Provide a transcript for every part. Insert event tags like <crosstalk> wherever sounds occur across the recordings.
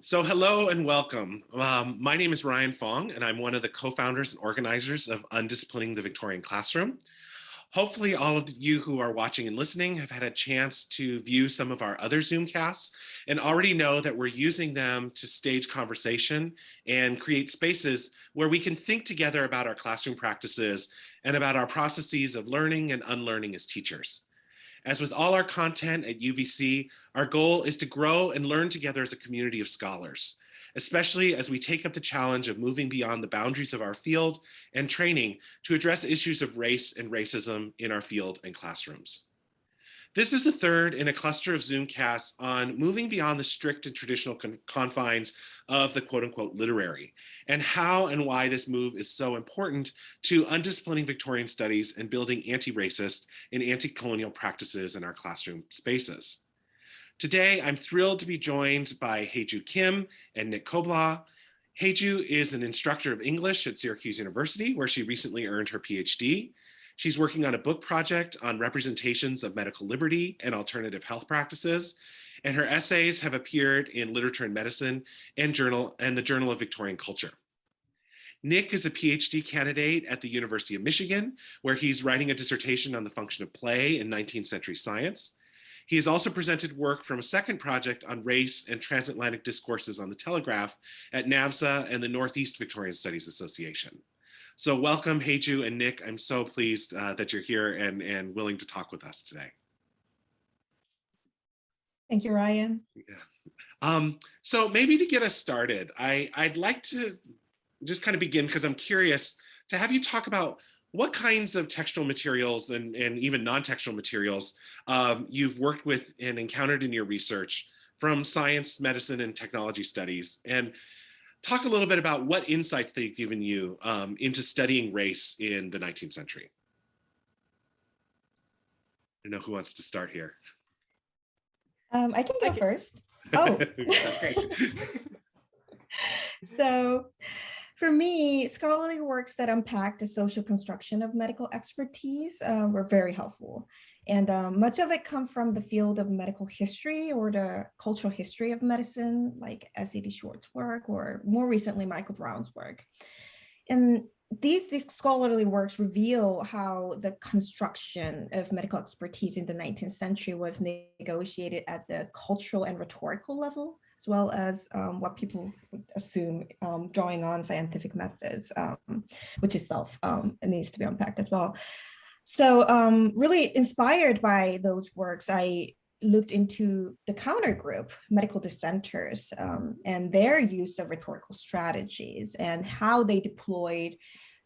So hello and welcome. Um, my name is Ryan Fong and I'm one of the co-founders and organizers of Undisciplining the Victorian Classroom. Hopefully all of you who are watching and listening have had a chance to view some of our other Zoomcasts and already know that we're using them to stage conversation and create spaces where we can think together about our classroom practices and about our processes of learning and unlearning as teachers. As with all our content at UVC, our goal is to grow and learn together as a community of scholars, especially as we take up the challenge of moving beyond the boundaries of our field and training to address issues of race and racism in our field and classrooms. This is the third in a cluster of Zoomcasts on moving beyond the strict and traditional con confines of the quote unquote literary and how and why this move is so important to undisciplining Victorian studies and building anti-racist and anti-colonial practices in our classroom spaces. Today, I'm thrilled to be joined by Haeju Kim and Nick Koblaw. Haeju is an instructor of English at Syracuse University, where she recently earned her PhD. She's working on a book project on representations of medical liberty and alternative health practices. And her essays have appeared in Literature and Medicine and Journal and the Journal of Victorian Culture. Nick is a PhD candidate at the University of Michigan, where he's writing a dissertation on the function of play in 19th century science. He has also presented work from a second project on race and transatlantic discourses on the telegraph at NAVSA and the Northeast Victorian Studies Association. So welcome, Haeju and Nick. I'm so pleased uh, that you're here and, and willing to talk with us today. Thank you, Ryan. Yeah. Um, so maybe to get us started, I, I'd like to just kind of begin because I'm curious to have you talk about what kinds of textual materials and, and even non-textual materials um, you've worked with and encountered in your research from science, medicine, and technology studies. And talk a little bit about what insights they've given you um, into studying race in the 19th century. I don't know who wants to start here. Um, I can go first. <laughs> Oh, <laughs> so for me, scholarly works that unpack the social construction of medical expertise uh, were very helpful. And um, much of it come from the field of medical history or the cultural history of medicine, like S.E.D. Shortt's work, or more recently, Michael Brown's work. And these, these scholarly works reveal how the construction of medical expertise in the 19th century was negotiated at the cultural and rhetorical level, as well as um, what people assume um, drawing on scientific methods, um, which itself um, needs to be unpacked as well. So um, really inspired by those works, I looked into the counter group, medical dissenters, um, and their use of rhetorical strategies and how they deployed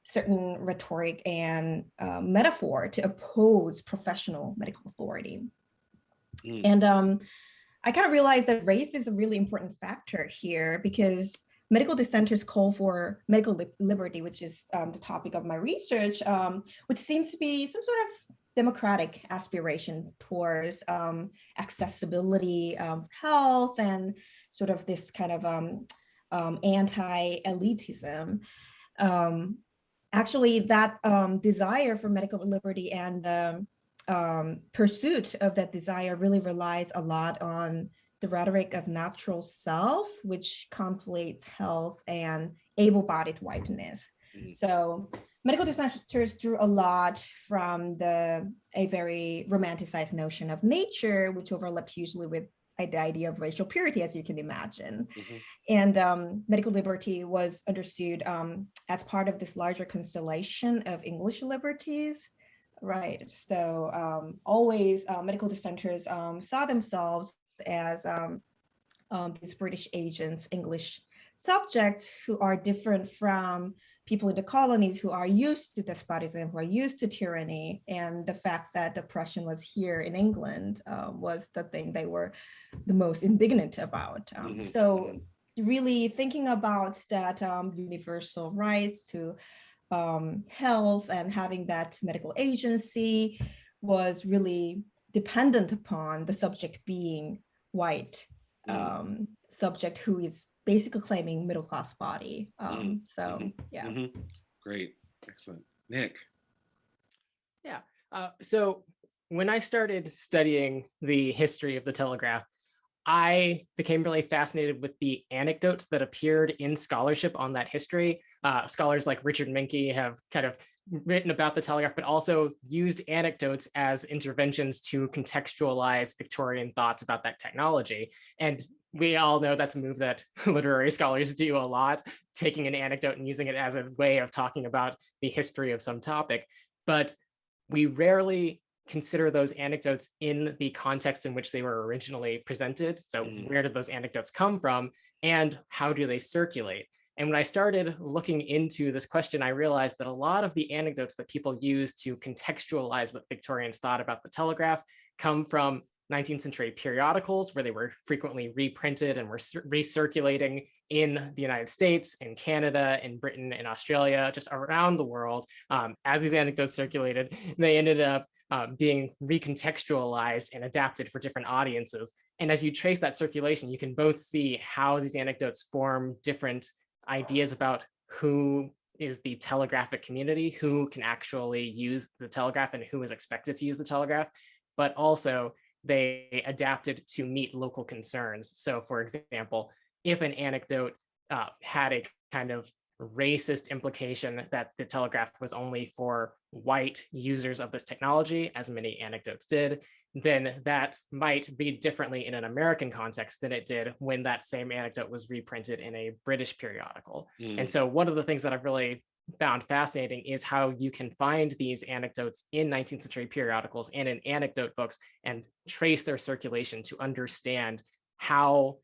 certain rhetoric and uh, metaphor to oppose professional medical authority. Mm. And um, I kind of realized that race is a really important factor here because medical dissenters call for medical li liberty, which is um, the topic of my research, um, which seems to be some sort of democratic aspiration towards um, accessibility, um, health, and sort of this kind of um, um, anti-elitism. actually, that desire for medical liberty and the pursuit of that desire really relies a lot on the rhetoric of natural self, which conflates health and able-bodied whiteness. Mm -hmm. So medical dissenters drew a lot from the a very romanticized notion of nature, which overlapped usually with the idea of racial purity, as you can imagine. Mm -hmm. And um, medical liberty was understood um, as part of this larger constellation of English liberties. Right. So um, always uh, medical dissenters um, saw themselves as um, um, these British agents, English subjects who are different from people in the colonies who are used to despotism, who are used to tyranny, and the fact that oppression was here in England uh, was the thing they were the most indignant about. Um, mm -hmm. So mm-hmm. really thinking about that um, universal rights to um, health and having that medical agency was really dependent upon the subject being white mm. um, subject who is basically claiming middle class body. Um, mm. so mm -hmm. yeah. Mm -hmm. Great, excellent. Nick. Yeah, uh, so when I started studying the history of the telegraph, I became really fascinated with the anecdotes that appeared in scholarship on that history. Uh, scholars like Richard Menke have kind of written about the telegraph, but also used anecdotes as interventions to contextualize Victorian thoughts about that technology. And we all know that's a move that <laughs> literary scholars do a lot, taking an anecdote and using it as a way of talking about the history of some topic. But we rarely consider those anecdotes in the context in which they were originally presented. So Mm. where did those anecdotes come from and how do they circulate? And when I started looking into this question, I realized that a lot of the anecdotes that people use to contextualize what Victorians thought about the telegraph come from 19th century periodicals where they were frequently reprinted and were cir- recirculating in the United States, in Canada, in Britain, in Australia, just around the world. Um, as these anecdotes circulated, they ended up um, being recontextualized and adapted for different audiences. And as you trace that circulation, you can both see how these anecdotes form different ideas about who is the telegraphic community, who can actually use the telegraph and who is expected to use the telegraph, but also they adapted to meet local concerns. So for example, if an anecdote uh, had a kind of racist implication that the telegraph was only for white users of this technology, as many anecdotes did, then that might read differently in an American context than it did when that same anecdote was reprinted in a British periodical. Mm, And so one of the things that I've really found fascinating is how you can find these anecdotes in 19th century periodicals and in anecdote books and trace their circulation to understand how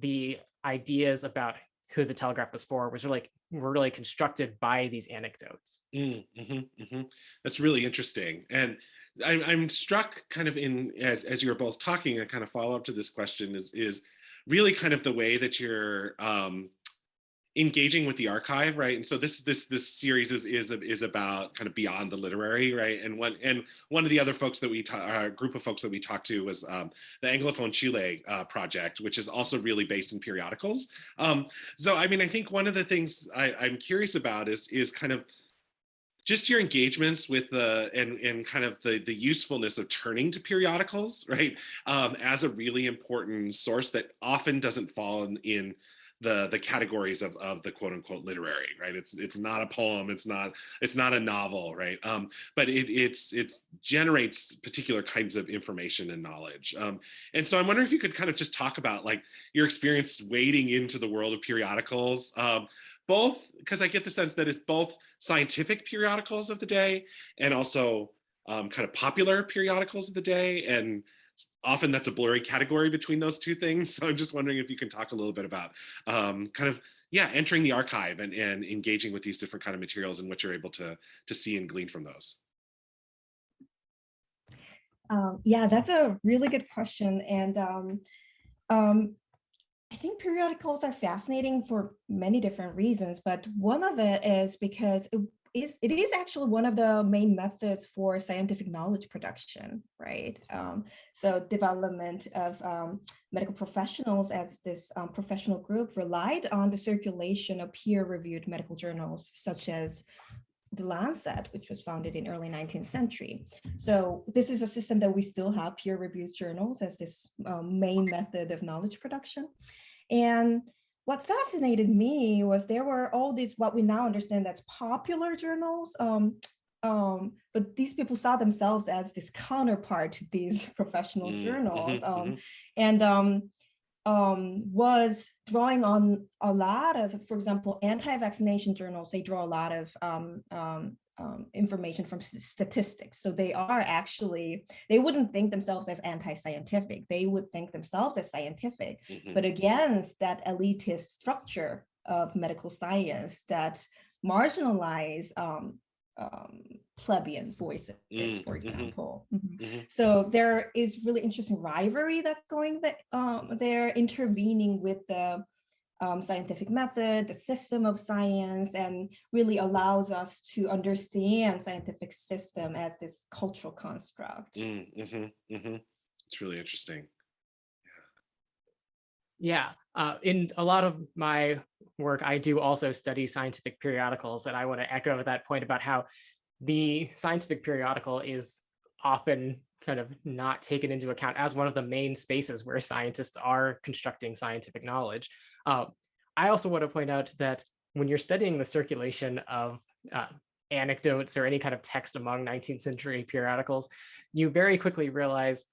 the ideas about who the telegraph was for was really were really constructed by these anecdotes. Mm, mhm, mhm. That's really interesting. And I'm, I'm struck kind of in as, as you're both talking and kind of follow up to this question is, is really kind of the way that you're um, engaging with the archive, right? And so this this this series is is is about kind of beyond the literary, right? And one and one of the other folks that we ta- uh, group of folks that we talked to was um, the Anglophone Chile uh, project, which is also really based in periodicals. Um, so I mean, I think one of the things I, I'm curious about is is kind of just your engagements with the and and kind of the the usefulness of turning to periodicals <laughs> right? Um, as a really important source that often doesn't fall in, in the the categories of of the quote unquote literary right? It's it's not a poem it's not it's not a novel right? Um but it it's it generates particular kinds of information and knowledge. Um and so i'm wondering if you could kind of just talk about like your experience wading into the world of periodicals. Um both because i get the sense that it's both scientific periodicals of the day and also um, kind of popular periodicals of the day and often that's a blurry category between those two things. <laughs> So I'm just wondering if you can talk a little bit about um, kind of, yeah, entering the archive and, and engaging with these different kind of materials and what you're able to, to see and glean from those. Um, yeah, that's a really good question. And um, um, I think periodicals are fascinating for many different reasons, but one of it is because it is, it is actually one of the main methods for scientific knowledge production, right? Um, so development of um, medical professionals as this um, professional group relied on the circulation of peer-reviewed medical journals, such as the Lancet, which was founded in early 19th century. So this is a system that we still have peer-reviewed journals as this um, main method of knowledge production. And what fascinated me was there were all these what we now understand as popular journals, um, um, but these people saw themselves as this counterpart to these <laughs> professional Mm, journals, mhm, um, mhm. and um, um, was drawing on a lot of, for example, anti-vaccination journals. They draw a lot of um, um, um, information from statistics. So they are actually, they wouldn't think themselves as anti-scientific. They would think themselves as scientific, Mhm. but against that elitist structure of medical science that marginalize um, plebeian voices, Mm, for mhm. example. Mhm. Mhm. So there is really interesting rivalry that's going that um, there, intervening with the um, scientific method, the system of science, and really allows us to understand scientific system as this cultural construct. Mm, mhm. It's really interesting. Yeah, uh, in a lot of my work, I do also study scientific periodicals, and I want to echo that point about how the scientific periodical is often kind of not taken into account as one of the main spaces where scientists are constructing scientific knowledge. Uh, I also want to point out that when you're studying the circulation of uh, anecdotes or any kind of text among 19th century periodicals, you very quickly realize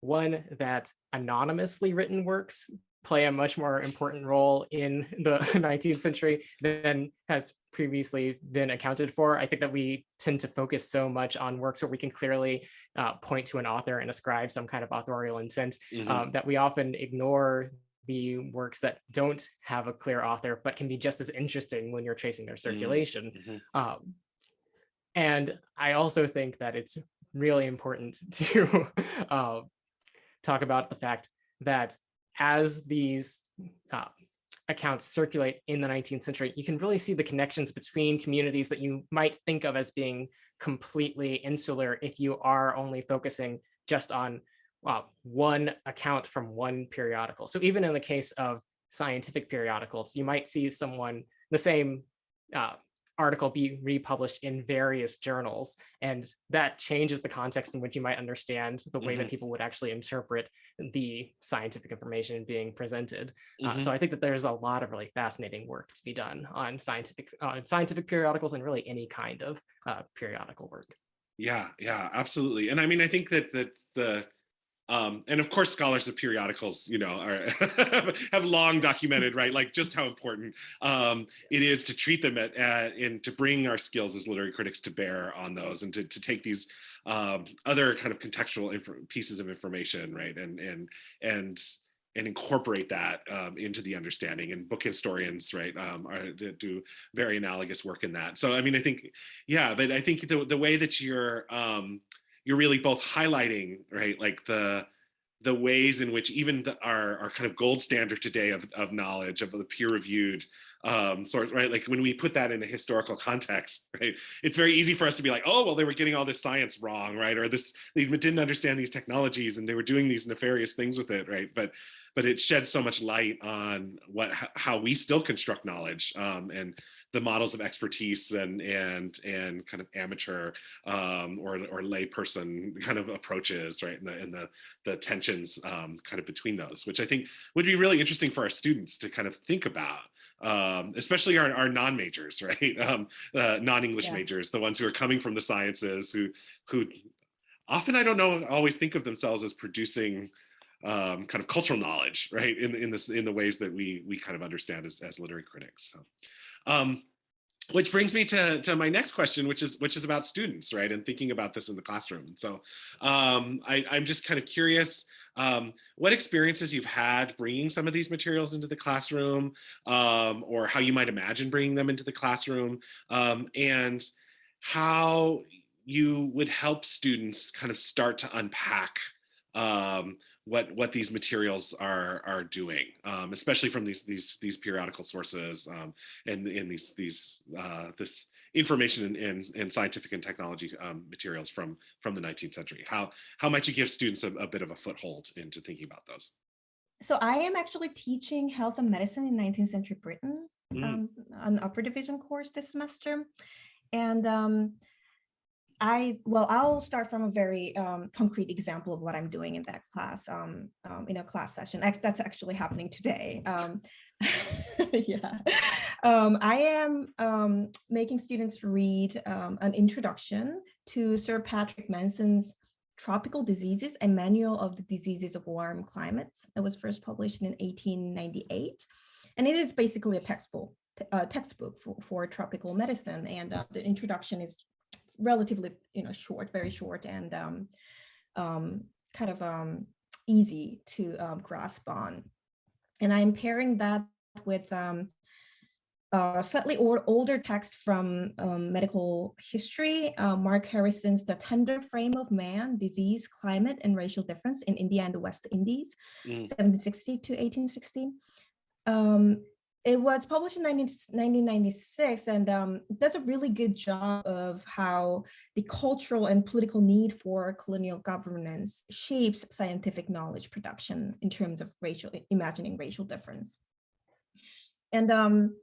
one, that anonymously written works play a much more important role in the <laughs> 19th century than has previously been accounted for. I think that we tend to focus so much on works where we can clearly uh, point to an author and ascribe some kind of authorial intent Mhm. um, that we often ignore the works that don't have a clear author, but can be just as interesting when you're tracing their circulation. mhm. Um, and I also think that it's really important <laughs> to uh, talk about the fact that as these uh, accounts circulate in the 19th century, you can really see the connections between communities that you might think of as being completely insular if you are only focusing just on uh, one account from one periodical. So even in the case of scientific periodicals, you might see someone, the same uh, article be republished in various journals, and that changes the context in which you might understand the way that people would actually interpret the scientific information being presented. Uh, Mhm. so I think that there's a lot of really fascinating work to be done on scientific on scientific periodicals and really any kind of uh, periodical work. Yeah, yeah, absolutely. And I mean, I think that that the um, and of course, scholars of periodicals, you know, are <laughs> have long documented, right, like just how important um, it is to treat them at, at and to bring our skills as literary critics to bear on those, and to to take these um, other kind of contextual pieces of information, right, and and and and incorporate that um, into the understanding. And book historians, right, um, are do very analogous work in that. So, I mean, I think, yeah, but I think the the way that you're um, you're really both highlighting right like the the ways in which even the, our our kind of gold standard today of, of knowledge of the peer reviewed um sort right like when we put that in a historical context <laughs> right it's very easy for us to be like oh well they were getting all this science wrong right or this they didn't understand these technologies and they were doing these nefarious things with it right but but it sheds so much light on what how we still construct knowledge um and the models of expertise and and and kind of amateur um, or or layperson kind of approaches, right? And the and the the tensions um, kind of between those, which I think would be really interesting for our students to kind of think about. Um, especially our, our non-majors, <laughs> right? Um, uh, non-English Yeah. majors, the ones who are coming from the sciences, who who often I don't know always think of themselves as producing um, kind of cultural knowledge, right? In in this in the ways that we we kind of understand as as literary critics. So. Um, which brings me to, to my next question, which is which is about students, right? And thinking about this in the classroom. So um, I, I'm just kind of curious um, what experiences you've had bringing some of these materials into the classroom, um, or how you might imagine bringing them into the classroom, um, and how you would help students kind of start to unpack um, what what these materials are are doing, um, especially from these these these periodical sources um, and in these these uh, this information and, and, and scientific and technology um, materials from from the 19th century. How how might you give students a, a bit of a foothold into thinking about those? So I am actually teaching health and medicine in 19th century Britain, Mm. um, an upper division course this semester. And um, I, well, I'll start from a very um, concrete example of what I'm doing in that class, um, um, in a class session. That's actually happening today. Um, <laughs> yeah. Um, I am um, making students read an introduction to Sir Patrick Manson's Tropical Diseases, a Manual of the Diseases of Warm Climates. It was first published in 1898. And it is basically a textbook, uh, textbook for, for tropical medicine. And uh, the introduction is relatively, you know, short, very short and um, um, kind of um, easy to um, grasp on. And I'm pairing that with um, uh, slightly or older text from um, medical history, uh, Mark Harrison's The Tender Frame of Man, Disease, Climate, and Racial Difference in India and the West Indies, Mm. 1760 to 1860. Um, it was published in 19, 1996 and um, does a really good job of how the cultural and political need for colonial governance shapes scientific knowledge production in terms of racial, imagining racial difference. And um,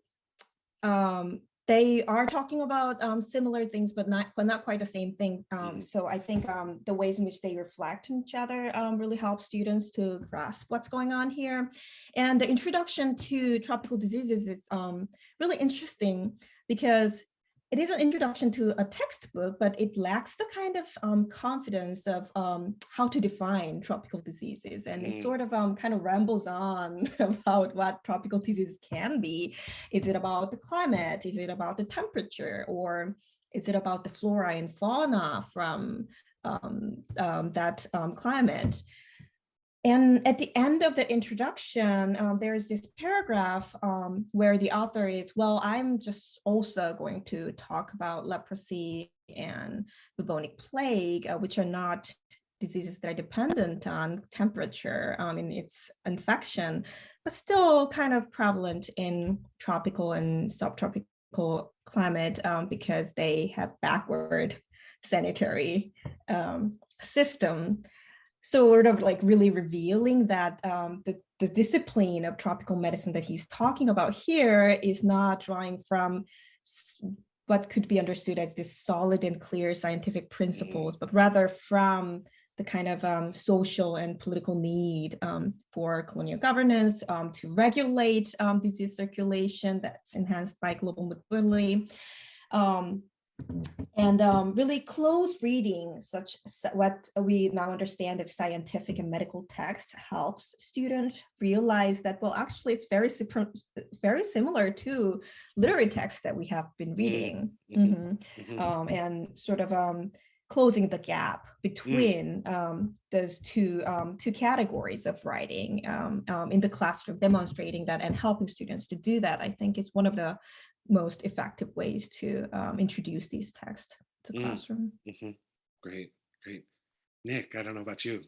um, they are talking about um, similar things, but not but not quite the same thing. Um, Mhm. So I think um, the ways in which they reflect on each other um, really help students to grasp what's going on here. And the introduction to tropical diseases is um, really interesting because it is an introduction to a textbook, but it lacks the kind of um, confidence of um, how to define tropical diseases. And Mm. it sort of um, kind of rambles on <laughs> about what tropical diseases can be. Is it about the climate? Is it about the temperature? Or is it about the flora and fauna from um, um, that um, climate? And at the end of the introduction, um, there's this paragraph um, where the author is, well, I'm just also going to talk about leprosy and bubonic plague, uh, which are not diseases that are dependent on temperature um, in its infection, but still kind of prevalent in tropical and subtropical climate um, because they have backward sanitary um, system sort of like really revealing that um, the, the discipline of tropical medicine that he's talking about here is not drawing from what could be understood as this solid and clear scientific principles, but rather from the kind of um, social and political need um, for colonial governance um, to regulate um, disease circulation that's enhanced by global mobility. And um, really close reading such what we now understand as scientific and medical text helps students realize that well actually it's very super, very similar to literary texts that we have been reading mhm, Mhm. mhm. Um, and sort of um, closing the gap between um, those two um, two categories of writing um, um, in the classroom demonstrating that and helping students to do that I think is one of the most effective ways to um, introduce these texts to Mm. classroom. Mhm. Great, great. Nick, I don't know about you.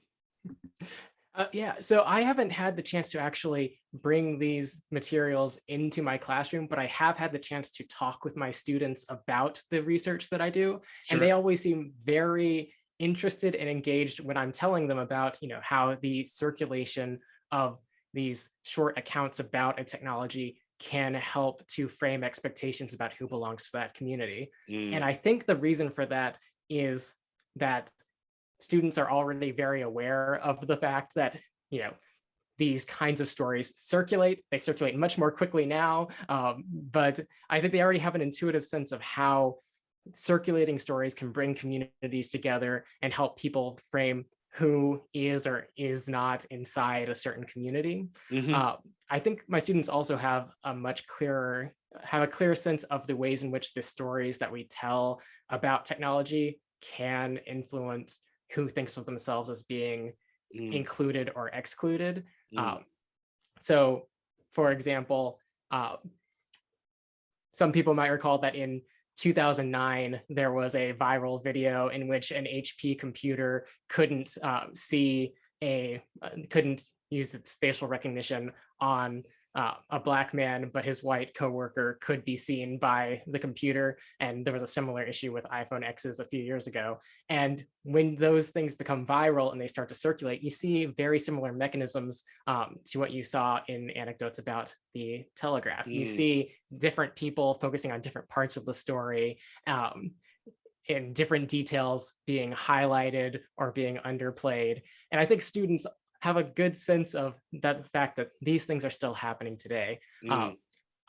Uh, yeah, so I haven't had the chance to actually bring these materials into my classroom, but I have had the chance to talk with my students about the research that I do. And they always seem very interested and engaged when I'm telling them about, you know, how the circulation of these short accounts about a technology can help to frame expectations about who belongs to that community. Mm, And I think the reason for that is that students are already very aware of the fact that, you know, these kinds of stories circulate. They circulate much more quickly now, um, but I think they already have an intuitive sense of how circulating stories can bring communities together and help people frame who is or is not inside a certain community. mhm, Uh, I think my students also have a much clearer, have a clear sense of the ways in which the stories that we tell about technology can influence who thinks of themselves as being mm, included or excluded. mm, Um, so, for example, uh, some people might recall that in 2009, there was a viral video in which an HP computer couldn't uh, see a, uh, couldn't use its facial recognition on uh, a black man, but his white coworker could be seen by the computer. And there was a similar issue with iPhone X's a few years ago. And when those things become viral and they start to circulate, you see very similar mechanisms um, to what you saw in anecdotes about the Telegraph. You Mm. see different people focusing on different parts of the story. Um, and different details being highlighted or being underplayed. And I think students have a good sense of that the fact that these things are still happening today. mm, Um,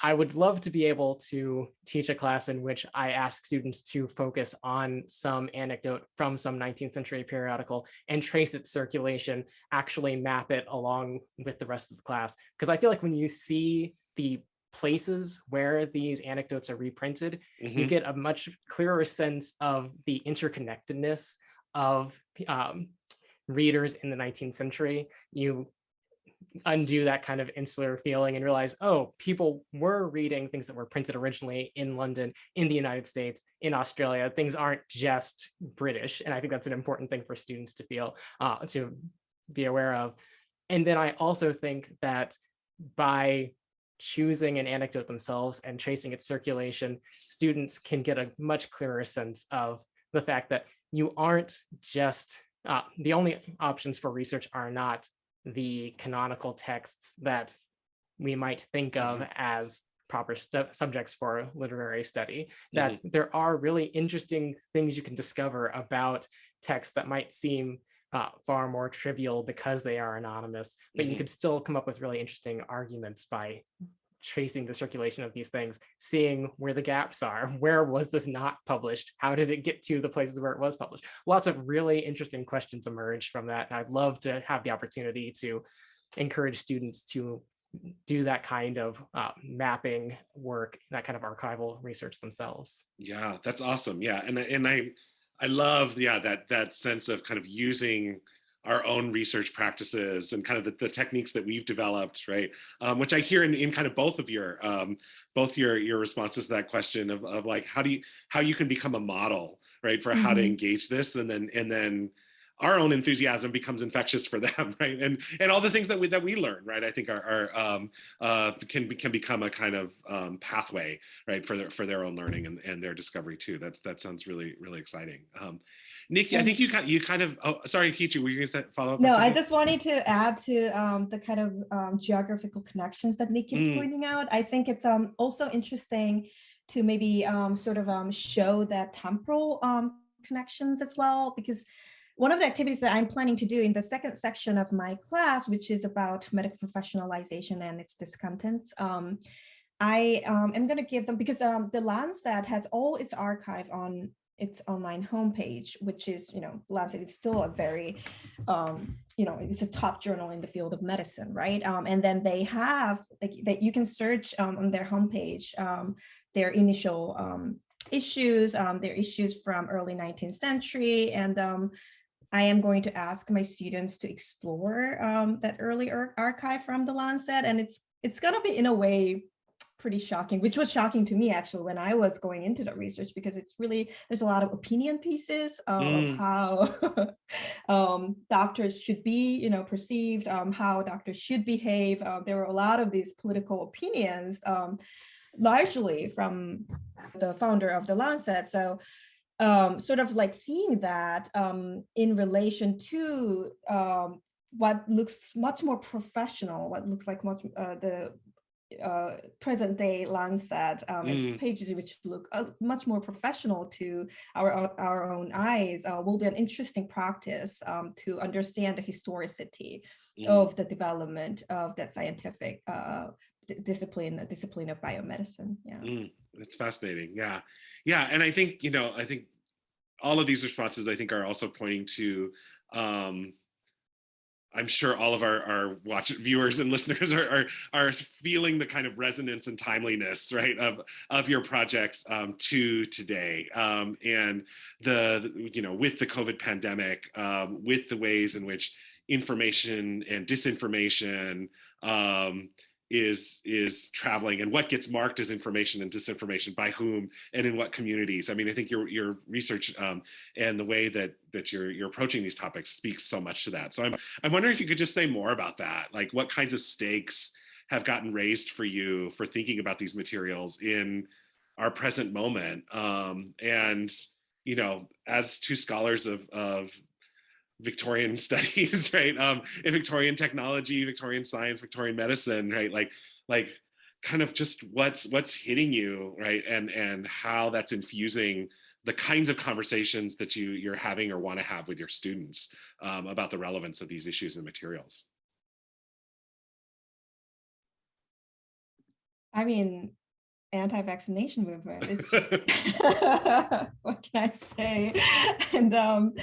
I would love to be able to teach a class in which I ask students to focus on some anecdote from some 19th century periodical and trace its circulation, actually map it along with the rest of the class. Because I feel like when you see the places where these anecdotes are reprinted, you mhm, get a much clearer sense of the interconnectedness of um, readers in the 19th century. You undo that kind of insular feeling and realize, oh, people were reading things that were printed originally in London, in the United States, in Australia. Things aren't just British. And I think that's an important thing for students to feel, uh, to be aware of. And then I also think that by choosing an anecdote themselves and tracing its circulation, students can get a much clearer sense of the fact that you aren't just, uh, the only options for research are not the canonical texts that we might think of as proper subjects for literary study, that there are really interesting things you can discover about texts that might seem uh, far more trivial because they are anonymous, but you Mhm. could still come up with really interesting arguments by tracing the circulation of these things, seeing where the gaps are, <laughs> where was this not published, how did it get to the places where it was published. Lots of really interesting questions emerged from that. And I'd love to have the opportunity to encourage students to do that kind of uh, mapping work, that kind of archival research themselves. Yeah, that's awesome. Yeah, and and I I love yeah that that sense of kind of using our own research practices and kind of the, the techniques that we've developed, right? Um, which I hear in, in kind of both of your um, both your your responses to that question of, of like how do you how you can become a model, right, for how to Mhm. engage this, and then and then our own enthusiasm becomes infectious for <laughs> them, right? And and all the things that we that we learn, right? I think are, are um, uh, can be- can become a kind of um, pathway, right, for their for their own learning and, and their discovery too. That that sounds really really exciting. Nikki, I think you kind you kind of oh sorry, Kichi, were you gonna follow up? No, I just wanted to add to um, the kind of um, geographical connections that Nick keeps Mm. pointing out. I think it's um, also interesting to maybe um, sort of um, show that temporal um, connections as well, because one of the activities that I'm planning to do in the second section of my class, which is about medical professionalization and its discontents, um, I um, am going to give them because um, the Lancet has all its archive on its online homepage, which is, you know, Lancet is still a very, um, you know, it's a top journal in the field of medicine, right? Um, and then they have, like, that you can search um, on their homepage, um, their initial um, issues, um, their issues from early 19th century. And um, I am going to ask my students to explore um, that early ar- archive from the Lancet. And it's it's going to be in a way pretty shocking, which was shocking to me actually when I was going into the research because it's really, there's a lot of opinion pieces um, Mm. of how <laughs> um, doctors should be, you know, perceived, um, how doctors should behave. Uh, there were a lot of these political opinions, um, largely from the founder of the Lancet. So um, sort of like seeing that um, in relation to um, what looks much more professional, what looks like much uh, the uh, present day Lancet, um, Mm. its pages which look uh, much more professional to our our own eyes uh, will be an interesting practice um, to understand the historicity Mm. of the development of that scientific uh, discipline, discipline of biomedicine. Yeah. Mm, it's fascinating. Yeah. Yeah. And I think, you know, I think all of these responses, I think, are also pointing to, um, I'm sure all of our, our watch viewers and listeners are, are, are feeling the kind of resonance and timeliness, right, of, of your projects um, to today. Um, and the, you know, with the COVID pandemic, um, with the ways in which information and disinformation um, is is traveling and what gets marked as information and disinformation by whom and in what communities. I mean i think your your research um, and the way that that you're you're approaching these topics speaks so much to that. So i'm i'm wondering if you could just say more about that like what kinds of stakes have gotten raised for you for thinking about these materials in our present moment? Um, and you know as two scholars of of Victorian <laughs> studies, right? Um, in Victorian technology, Victorian science, Victorian medicine, right? Like, like kind of just what's what's hitting you, right? And and how that's infusing the kinds of conversations that you you're having or want to have with your students um, about the relevance of these issues and materials. I mean, anti-vaccination movement. It's <laughs> just <laughs> what can I say? And um,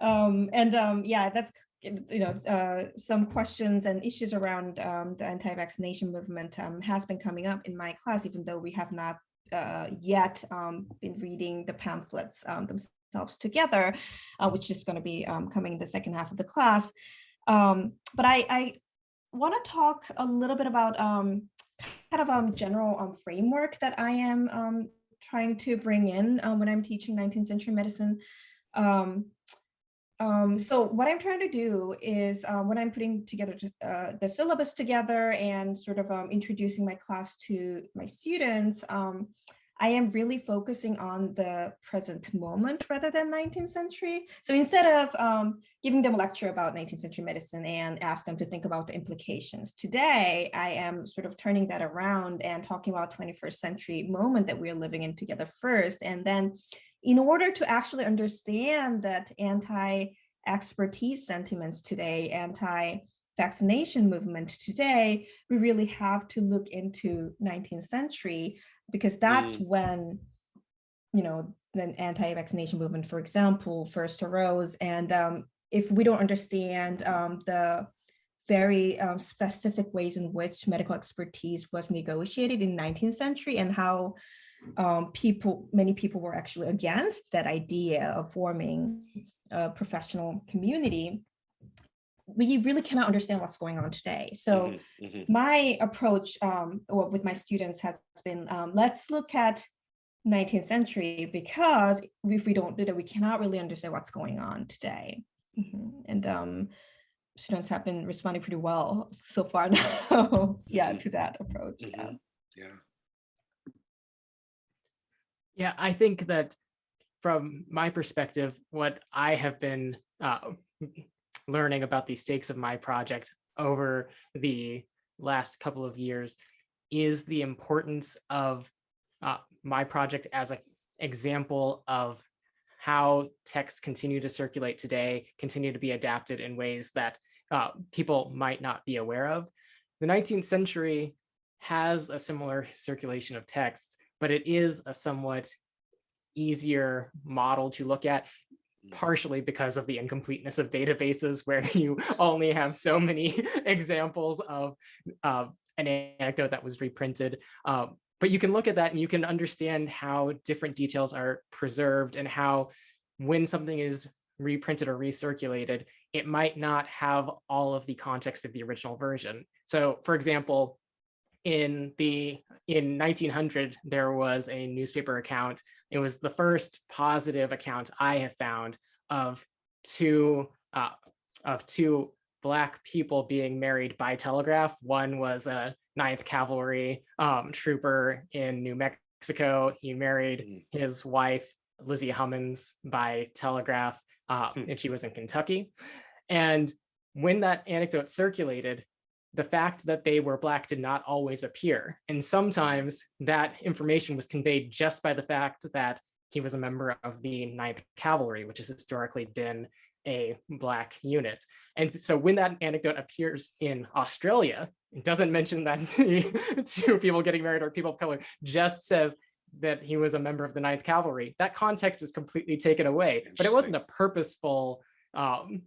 um, and um, yeah, that's you know uh, some questions and issues around um, the anti-vaccination movement um, has been coming up in my class, even though we have not uh, yet um, been reading the pamphlets um, themselves together, uh, which is going to be coming in the second half of the class. But I, I want to talk a little bit about kind of um, general framework that I am trying to bring in when I'm teaching 19th century medicine. Um, um, so what I'm trying to do is um, when I'm putting together uh, the syllabus together and sort of um, introducing my class to my students, um, I am really focusing on the present moment rather than 19th century. So instead of um, giving them a lecture about 19th century medicine and ask them to think about the implications, today I am sort of turning that around and talking about 21st century moment that we're living in together first. And then in order to actually understand that anti-expertise sentiments today, anti vaccination movement today, we really have to look into 19th century because that's Mm. when, you know, the anti-vaccination movement, for example, first arose. And um, if we don't understand um, the very um, specific ways in which medical expertise was negotiated in 19th century and how um, people, many people were actually against that idea of forming a professional community, we really cannot understand what's going on today. So Mhm, mhm. my approach um, with my students has been, um, let's look at 19th century because if we don't do that, we cannot really understand what's going on today. Mhm. And um, students have been responding pretty well so far <laughs> now, yeah, Mhm. to that approach. Yeah. Mhm. Yeah. Yeah, I think that from my perspective, what I have been uh, learning about the stakes of my project over the last couple of years is the importance of uh, my project as an example of how texts continue to circulate today, continue to be adapted in ways that uh, people might not be aware of. The 19th century has a similar circulation of texts, but it is a somewhat easier model to look at partially because of the incompleteness of databases <laughs> where you only have so many <laughs> examples of uh, an anecdote that was reprinted. Um, but you can look at that and you can understand how different details are preserved and how when something is reprinted or recirculated, it might not have all of the context of the original version. So for example, in the in 1900, there was a newspaper account. It was the first positive account I have found of two uh, of two black people being married by telegraph. One was a Ninth Cavalry um, trooper in New Mexico. He married Mm. his wife, Lizzie Hummons, by telegraph, uh, Hmm. and she was in Kentucky. And when that anecdote circulated, the fact that they were black did not always appear. And sometimes that information was conveyed just by the fact that he was a member of the Ninth Cavalry, which has historically been a black unit. And so when that anecdote appears in Australia, it doesn't mention that <laughs> the two people getting married are people of color, just says that he was a member of the Ninth Cavalry. That context is completely taken away, but it wasn't a purposeful um,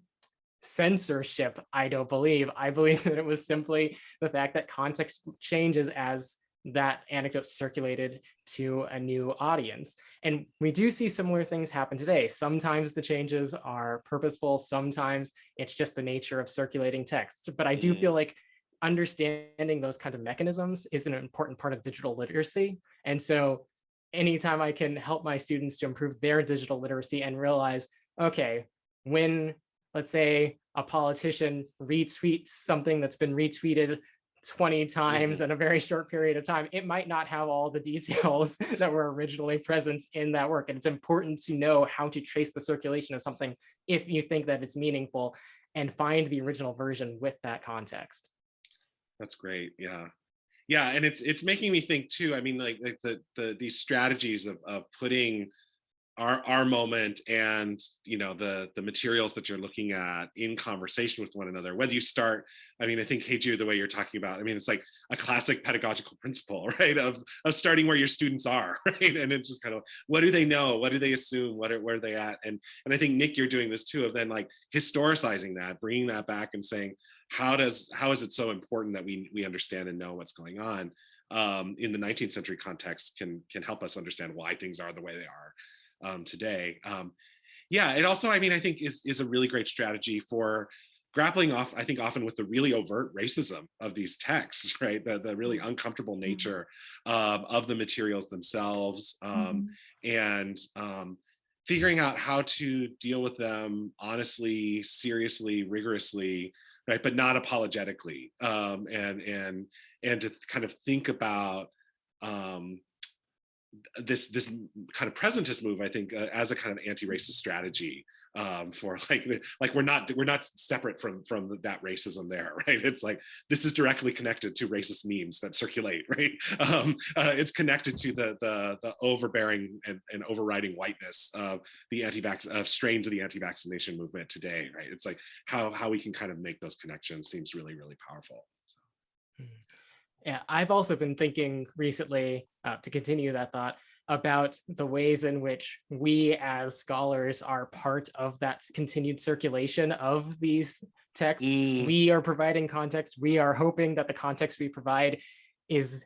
censorship, I don't believe. I believe <laughs> that it was simply the fact that context changes as that anecdote circulated to a new audience. And we do see similar things happen today. Sometimes the changes are purposeful, sometimes it's just the nature of circulating text. But I do Mm. feel like understanding those kinds of mechanisms is an important part of digital literacy. And so anytime I can help my students to improve their digital literacy and realize, okay, when let's say a politician retweets something that's been retweeted 20 times mm-hmm. in a very short period of time, it might not have all the <laughs> details that were originally present in that work. And it's important to know how to trace the circulation of something if you think that it's meaningful and find the original version with that context. That's great. Yeah. Yeah. And it's it's making me think too. I mean, like, like the the these strategies of of putting our our moment and you know the the materials that you're looking at in conversation with one another whether you start i mean i think Haeju, the way you're talking about i mean it's like a classic pedagogical <laughs> principle right of of starting where your students are <laughs> right? And it's just kind of what do they know? What do they assume? What are where are they at? And and i think nick you're doing this too of then like historicizing that bringing that back and saying how does how is it so important that we we understand and know what's going on um, in the 19th century context can can help us understand why things are the way they are um, today. Um, yeah, it also, I mean, I think is is a really great strategy for grappling off, I think often with the really overt racism of these texts, <laughs> right? The, the really uncomfortable nature um, of the materials themselves um, and um, figuring out how to deal with them honestly, seriously, rigorously, right? But not apologetically um, and, and, and to kind of think about um, this this kind of presentist move, I think, uh, as a kind of anti-racist strategy um, for <laughs> like like we're not we're not separate from from that racism there, <laughs> right? It's like this is directly connected to racist memes that circulate, <laughs> right? Um, uh, it's connected to the the the overbearing and, and overriding whiteness of the anti-vax of strains of the anti-vaccination movement today, right? It's like how how we can kind of make those connections seems really really powerful. So. Yeah, I've also been thinking recently, uh, to continue that thought, about the ways in which we as scholars are part of that continued circulation of these texts. Mm. We are providing context. We are hoping that the context we provide is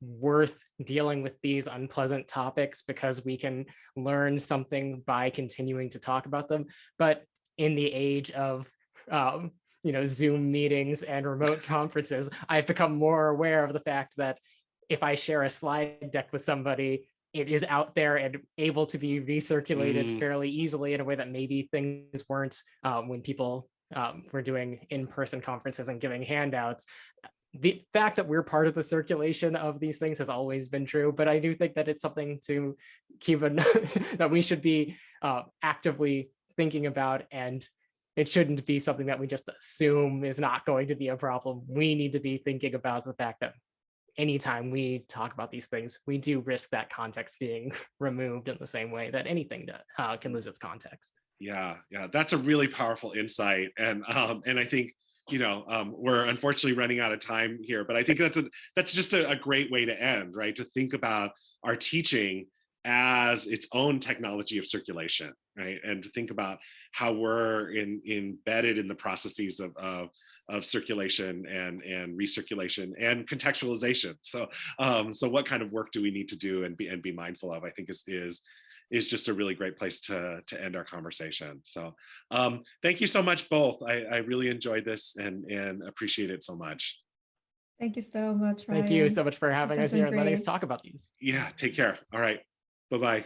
worth dealing with these unpleasant topics because we can learn something by continuing to talk about them. But in the age of um, you know, Zoom meetings and remote <laughs> conferences, I've become more aware of the fact that if I share a slide deck with somebody, it is out there and able to be recirculated Mm. fairly easily in a way that maybe things weren't um, when people um, were doing in-person conferences and giving handouts. The fact that we're part of the circulation of these things has always been true, but I do think that it's something to keep in <laughs> that we should be uh, actively thinking about and it shouldn't be something that we just assume is not going to be a problem. We need to be thinking about the fact that anytime we talk about these things, we do risk that context being <laughs> removed in the same way that anything that uh, can lose its context. Yeah, yeah, that's a really powerful insight, and um, and I think you know um, we're unfortunately running out of time here, but I think that's a that's just a, a great way to end, right? To think about our teaching as its own technology of circulation, right? And to think about how we're in, embedded in the processes of, of of circulation and and recirculation and contextualization. So um, so what kind of work do we need to do and be and be mindful of? I think is is is just a really great place to to end our conversation. So um, thank you so much both. I, I really enjoyed this and and appreciate it so much. Thank you so much, Ryan. Thank you so much for having This us here been and letting us talk about these. Yeah, take care. All right. Bye-bye.